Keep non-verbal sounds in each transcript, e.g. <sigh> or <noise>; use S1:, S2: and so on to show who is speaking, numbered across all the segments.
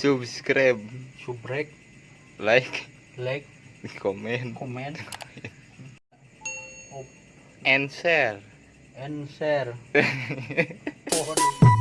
S1: subscribe.
S2: Subrek.
S1: Like.
S2: Like.
S1: Comment
S2: komen.
S1: And share.
S2: And share <laughs>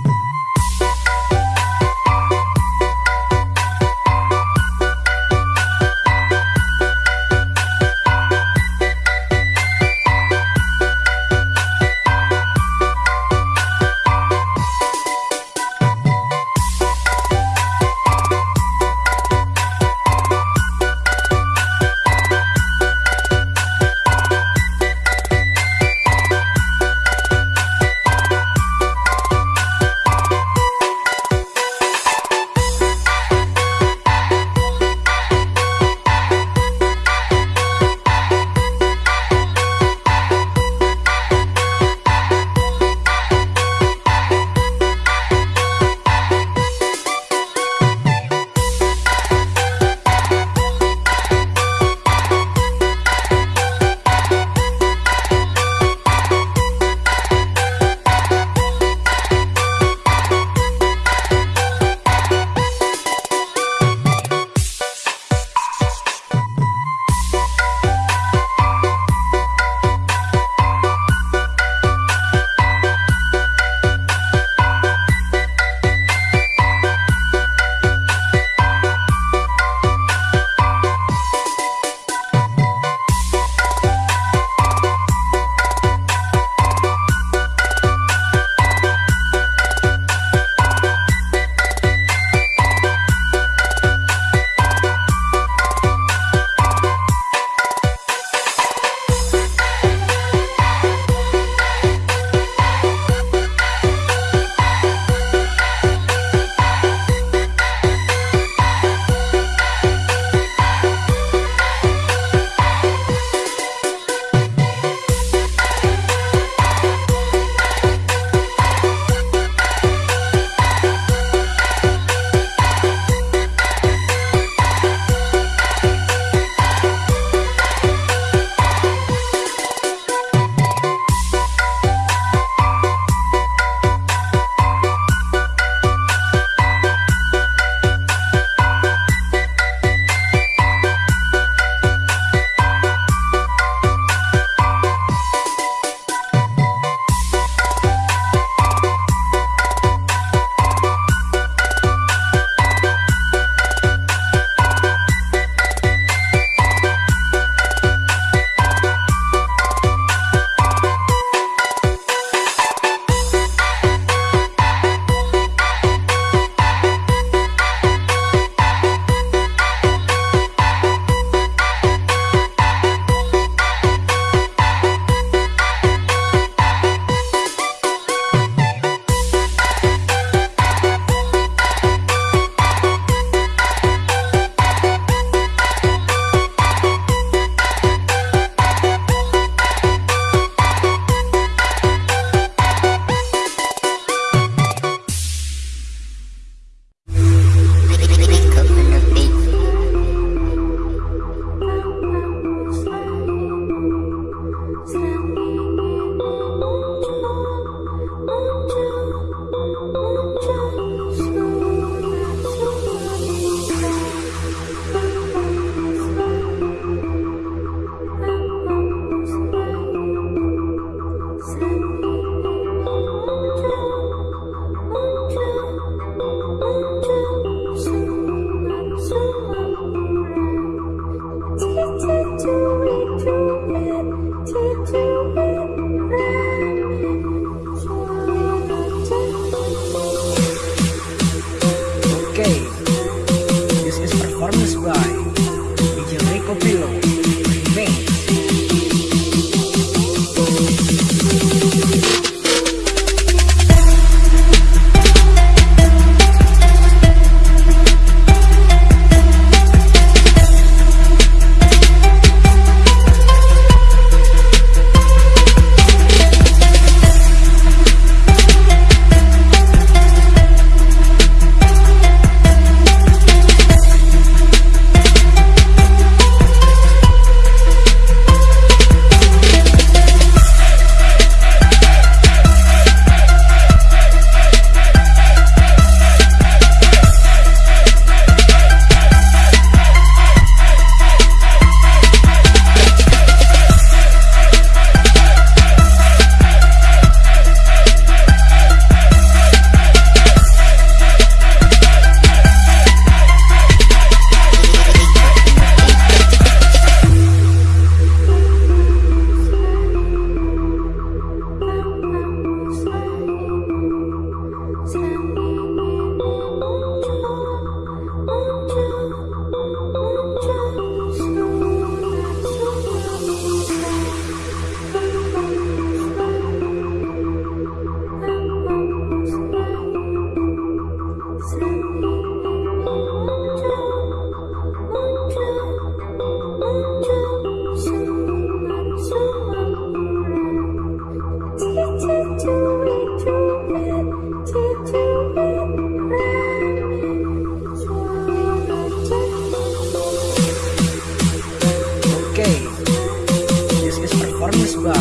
S2: by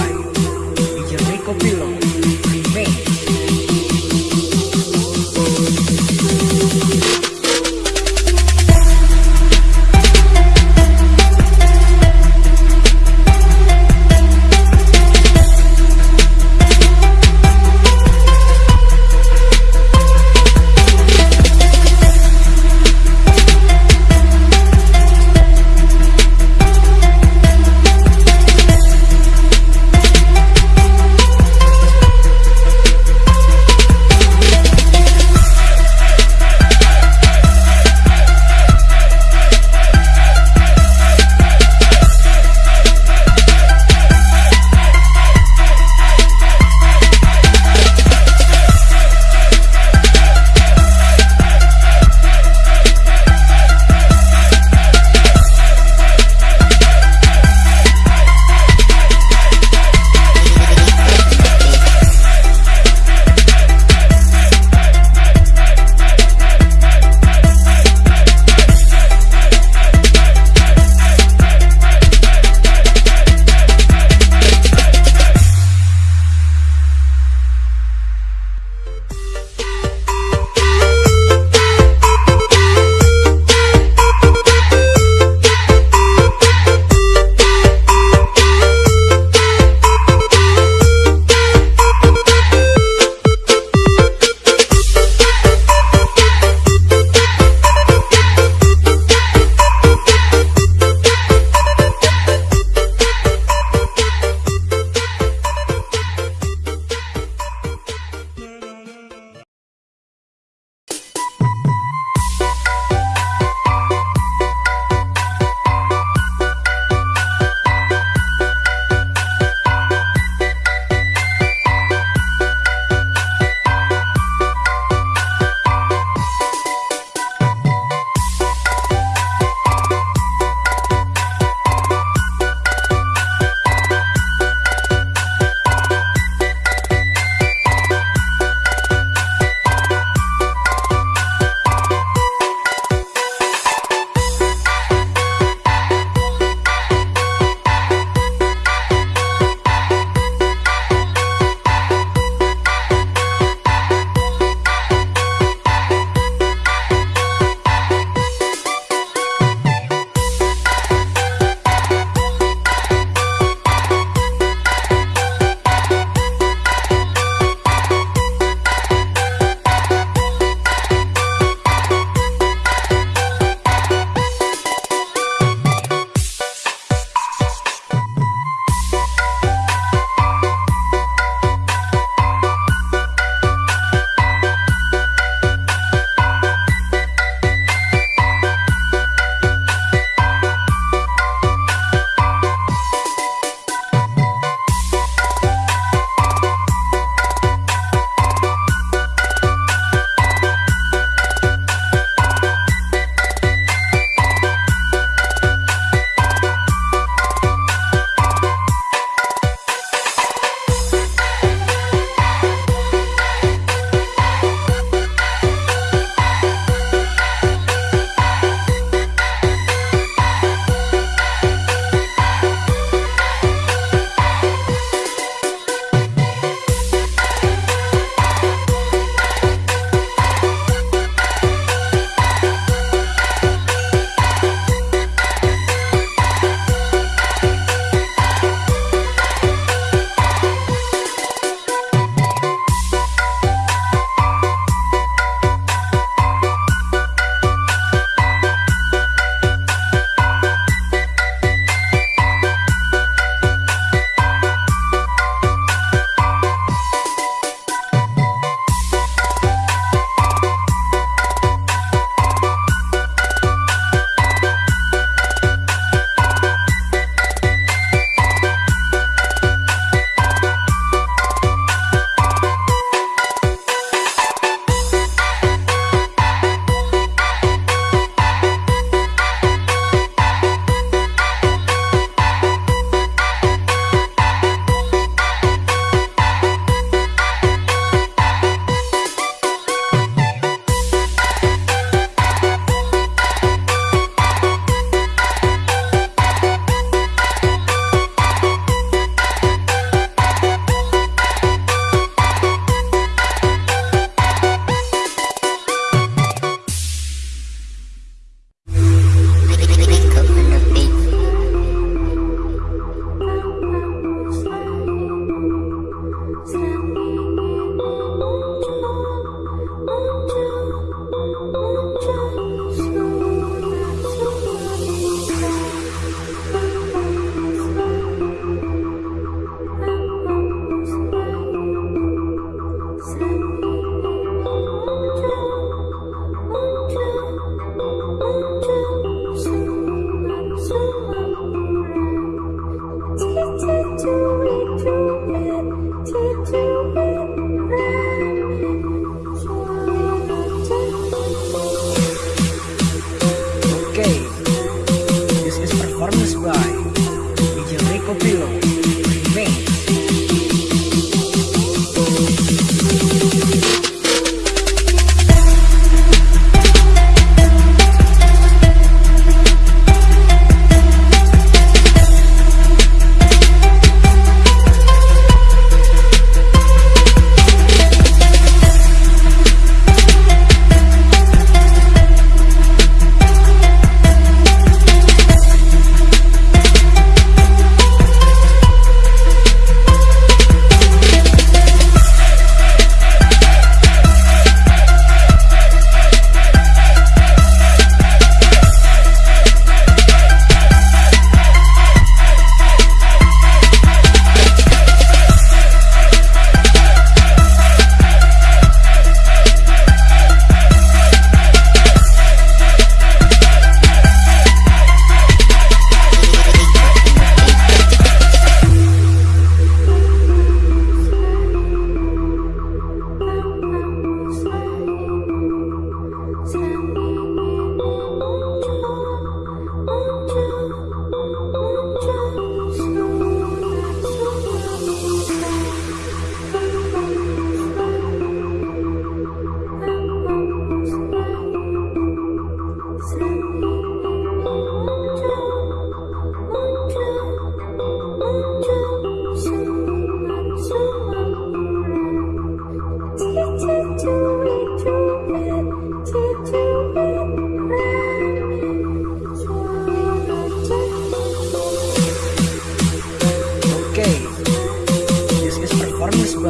S2: Guillermo Copilon.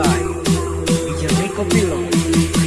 S2: by Guillermo pillow.